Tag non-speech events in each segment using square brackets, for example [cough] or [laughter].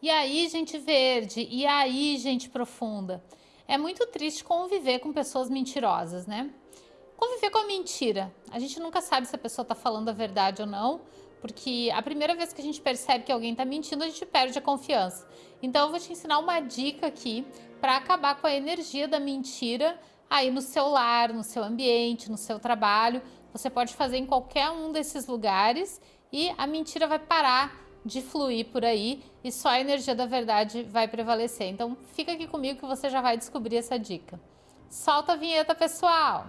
E aí, gente verde? E aí, gente profunda? É muito triste conviver com pessoas mentirosas, né? Conviver com a mentira. A gente nunca sabe se a pessoa está falando a verdade ou não, porque a primeira vez que a gente percebe que alguém está mentindo, a gente perde a confiança. Então, eu vou te ensinar uma dica aqui para acabar com a energia da mentira aí no seu lar, no seu ambiente, no seu trabalho. Você pode fazer em qualquer um desses lugares e a mentira vai parar de fluir por aí e só a energia da verdade vai prevalecer. Então fica aqui comigo que você já vai descobrir essa dica. Solta a vinheta, pessoal!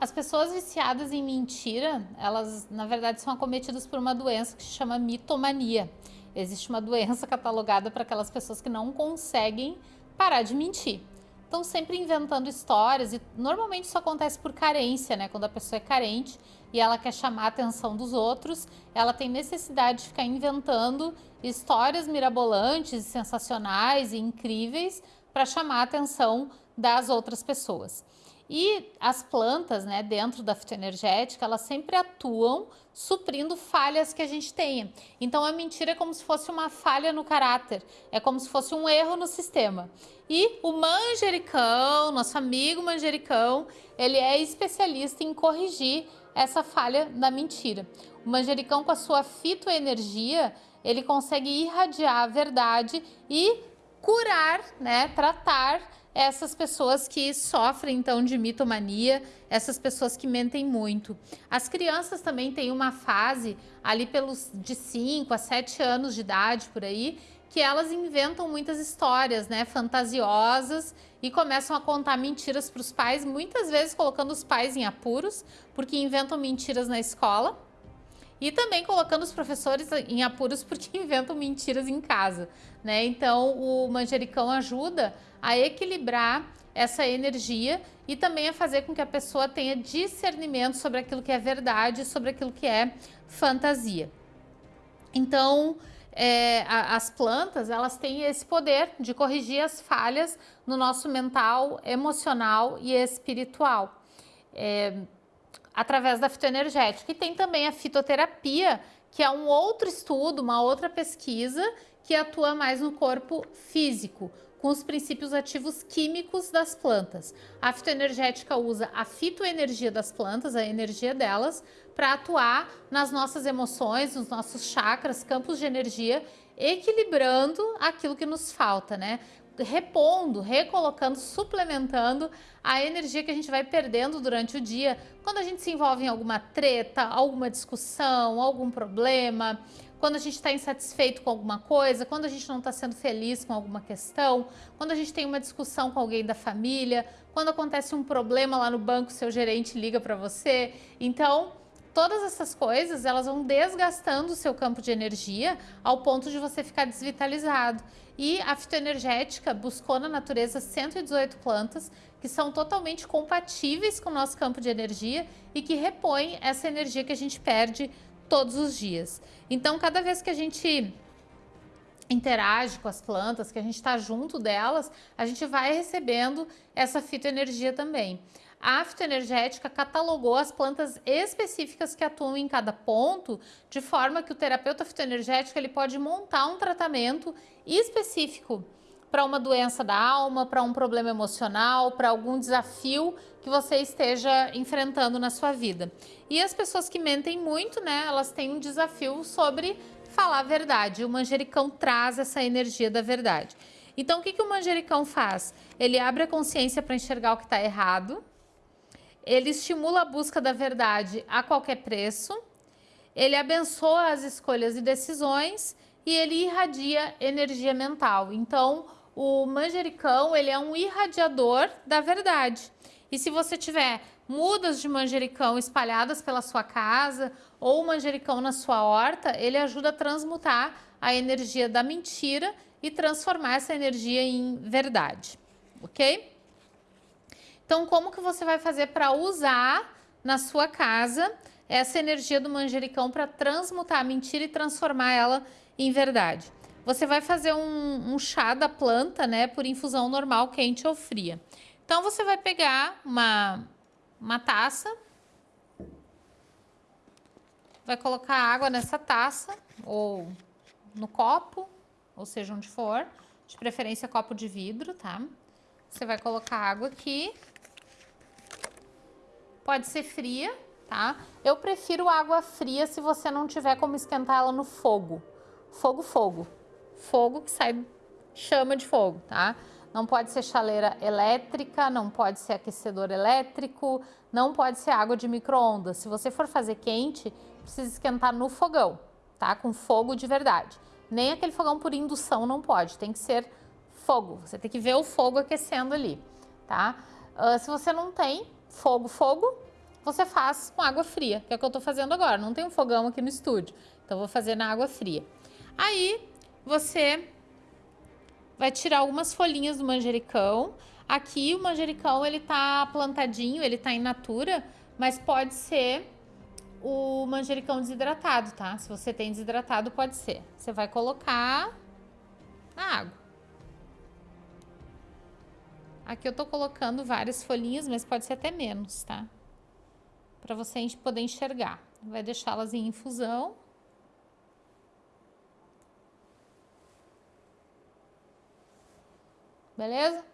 As pessoas viciadas em mentira, elas na verdade são acometidas por uma doença que se chama mitomania. Existe uma doença [laughs] catalogada para aquelas pessoas que não conseguem parar de mentir estão sempre inventando histórias e normalmente isso acontece por carência, né? Quando a pessoa é carente e ela quer chamar a atenção dos outros, ela tem necessidade de ficar inventando histórias mirabolantes, sensacionais e incríveis para chamar a atenção das outras pessoas. E as plantas, né, dentro da fitoenergética, elas sempre atuam suprindo falhas que a gente tenha. Então a mentira é como se fosse uma falha no caráter, é como se fosse um erro no sistema. E o manjericão, nosso amigo manjericão, ele é especialista em corrigir essa falha da mentira. O manjericão com a sua fitoenergia, ele consegue irradiar a verdade e curar, né, tratar essas pessoas que sofrem então de mitomania, essas pessoas que mentem muito. As crianças também têm uma fase ali pelos de 5 a 7 anos de idade por aí, que elas inventam muitas histórias, né, fantasiosas e começam a contar mentiras para os pais, muitas vezes colocando os pais em apuros, porque inventam mentiras na escola e também colocando os professores em apuros porque [laughs] inventam mentiras em casa, né? Então, o manjericão ajuda a equilibrar essa energia e também a fazer com que a pessoa tenha discernimento sobre aquilo que é verdade, sobre aquilo que é fantasia. Então, é, as plantas, elas têm esse poder de corrigir as falhas no nosso mental, emocional e espiritual. É, através da fitoenergética. E tem também a fitoterapia, que é um outro estudo, uma outra pesquisa que atua mais no corpo físico, com os princípios ativos químicos das plantas. A fitoenergética usa a fitoenergia das plantas, a energia delas, para atuar nas nossas emoções, nos nossos chakras, campos de energia, equilibrando aquilo que nos falta, né? Repondo, recolocando, suplementando a energia que a gente vai perdendo durante o dia quando a gente se envolve em alguma treta, alguma discussão, algum problema, quando a gente está insatisfeito com alguma coisa, quando a gente não está sendo feliz com alguma questão, quando a gente tem uma discussão com alguém da família, quando acontece um problema lá no banco, seu gerente liga para você. Então, todas essas coisas, elas vão desgastando o seu campo de energia ao ponto de você ficar desvitalizado. E a fitoenergética buscou na natureza 118 plantas que são totalmente compatíveis com o nosso campo de energia e que repõem essa energia que a gente perde todos os dias. Então, cada vez que a gente interage com as plantas, que a gente está junto delas, a gente vai recebendo essa fitoenergia também. A fitoenergética catalogou as plantas específicas que atuam em cada ponto, de forma que o terapeuta fitoenergético ele pode montar um tratamento específico para uma doença da alma, para um problema emocional, para algum desafio que você esteja enfrentando na sua vida. E as pessoas que mentem muito, né, elas têm um desafio sobre falar a verdade. O manjericão traz essa energia da verdade. Então, o que, que o manjericão faz? Ele abre a consciência para enxergar o que está errado, ele estimula a busca da verdade a qualquer preço, ele abençoa as escolhas e decisões e ele irradia energia mental. Então, o manjericão, ele é um irradiador da verdade. E se você tiver mudas de manjericão espalhadas pela sua casa ou manjericão na sua horta, ele ajuda a transmutar a energia da mentira e transformar essa energia em verdade, ok? Então, como que você vai fazer para usar na sua casa essa energia do manjericão para transmutar a mentira e transformar ela em verdade? Você vai fazer um, um chá da planta, né, por infusão normal, quente ou fria. Então, você vai pegar uma, uma taça vai colocar água nessa taça ou no copo, ou seja, onde for, de preferência copo de vidro, tá? Você vai colocar água aqui. Pode ser fria, tá? Eu prefiro água fria se você não tiver como esquentar ela no fogo. Fogo, fogo. Fogo que sai chama de fogo, tá? Não pode ser chaleira elétrica, não pode ser aquecedor elétrico, não pode ser água de micro-ondas. Se você for fazer quente, precisa esquentar no fogão, tá? Com fogo de verdade. Nem aquele fogão por indução não pode, tem que ser fogo. Você tem que ver o fogo aquecendo ali, tá? Uh, se você não tem fogo, fogo, você faz com água fria, que é o que eu tô fazendo agora. Não tem um fogão aqui no estúdio, então vou fazer na água fria. Aí, você vai tirar algumas folhinhas do manjericão. Aqui o manjericão ele tá plantadinho, ele tá in natura, mas pode ser o manjericão desidratado, tá? Se você tem desidratado, pode ser. Você vai colocar na água. Aqui eu tô colocando várias folhinhas, mas pode ser até menos, tá? Para você poder enxergar. Vai deixá-las em infusão. beleza?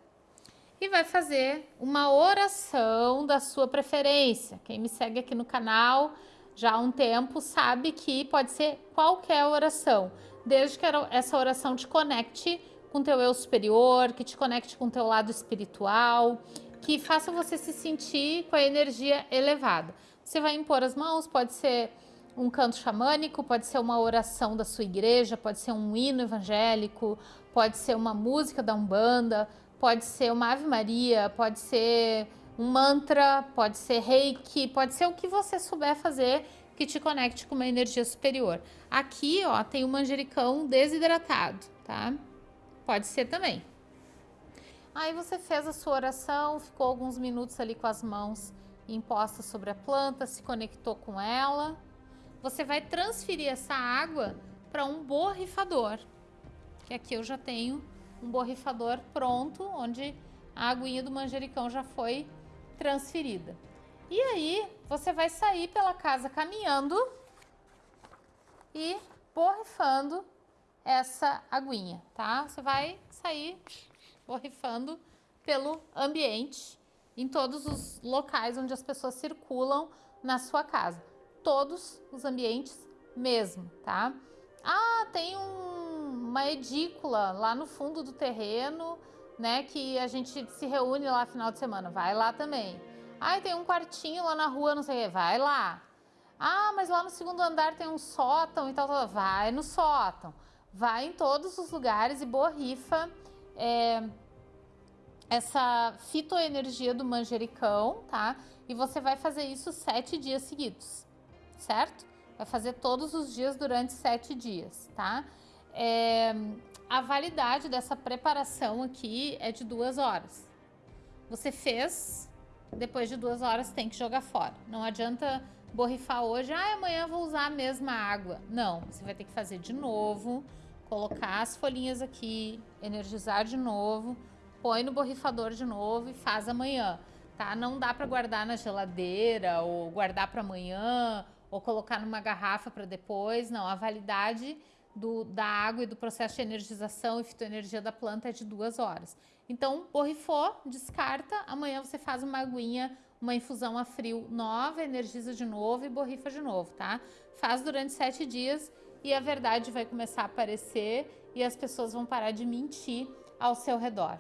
E vai fazer uma oração da sua preferência. Quem me segue aqui no canal já há um tempo sabe que pode ser qualquer oração, desde que essa oração te conecte com teu eu superior, que te conecte com teu lado espiritual, que faça você se sentir com a energia elevada. Você vai impor as mãos, pode ser um canto xamânico, pode ser uma oração da sua igreja, pode ser um hino evangélico, pode ser uma música da Umbanda, pode ser uma Ave Maria, pode ser um mantra, pode ser reiki, pode ser o que você souber fazer que te conecte com uma energia superior. Aqui, ó, tem o manjericão desidratado, tá? Pode ser também. Aí você fez a sua oração, ficou alguns minutos ali com as mãos impostas sobre a planta, se conectou com ela. Você vai transferir essa água para um borrifador que aqui eu já tenho um borrifador pronto, onde a aguinha do manjericão já foi transferida. E aí, você vai sair pela casa caminhando e borrifando essa aguinha, tá? Você vai sair borrifando pelo ambiente, em todos os locais onde as pessoas circulam na sua casa. Todos os ambientes mesmo, tá? Ah, tem um uma edícula lá no fundo do terreno, né? Que a gente se reúne lá final de semana. Vai lá também. Ah, tem um quartinho lá na rua, não sei o que. Vai lá. Ah, mas lá no segundo andar tem um sótão e tal, tal. Vai no sótão. Vai em todos os lugares e borrifa é, essa fitoenergia do manjericão, tá? E você vai fazer isso sete dias seguidos, certo? Vai fazer todos os dias durante sete dias, tá? É, a validade dessa preparação aqui é de duas horas. Você fez, depois de duas horas tem que jogar fora. Não adianta borrifar hoje, ah, amanhã vou usar a mesma água. Não, você vai ter que fazer de novo, colocar as folhinhas aqui, energizar de novo, põe no borrifador de novo e faz amanhã, tá? Não dá para guardar na geladeira ou guardar para amanhã ou colocar numa garrafa para depois. Não, a validade do, da água e do processo de energização e fitoenergia da planta é de duas horas. Então, borrifou, descarta, amanhã você faz uma aguinha, uma infusão a frio nova, energiza de novo e borrifa de novo, tá? Faz durante sete dias e a verdade vai começar a aparecer e as pessoas vão parar de mentir ao seu redor.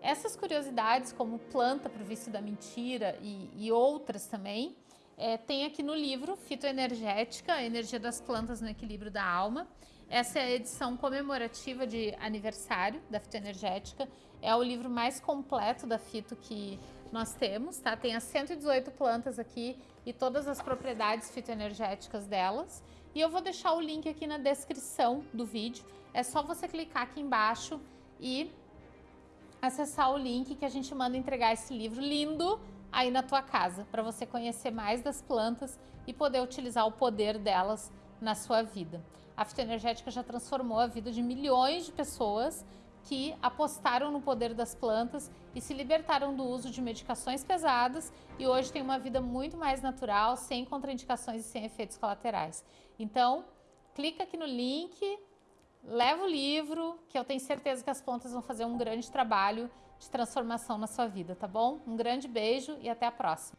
Essas curiosidades, como planta para o vício da mentira e, e outras também, é, tem aqui no livro Fitoenergética, a energia das plantas no equilíbrio da alma. Essa é a edição comemorativa de aniversário da fitoenergética. É o livro mais completo da fito que nós temos, tá? Tem as 118 plantas aqui e todas as propriedades fitoenergéticas delas. E eu vou deixar o link aqui na descrição do vídeo. É só você clicar aqui embaixo e acessar o link que a gente manda entregar esse livro lindo aí na tua casa, para você conhecer mais das plantas e poder utilizar o poder delas na sua vida. A fitoenergética já transformou a vida de milhões de pessoas que apostaram no poder das plantas e se libertaram do uso de medicações pesadas e hoje têm uma vida muito mais natural, sem contraindicações e sem efeitos colaterais. Então, clica aqui no link, leva o livro, que eu tenho certeza que as plantas vão fazer um grande trabalho de transformação na sua vida, tá bom? Um grande beijo e até a próxima.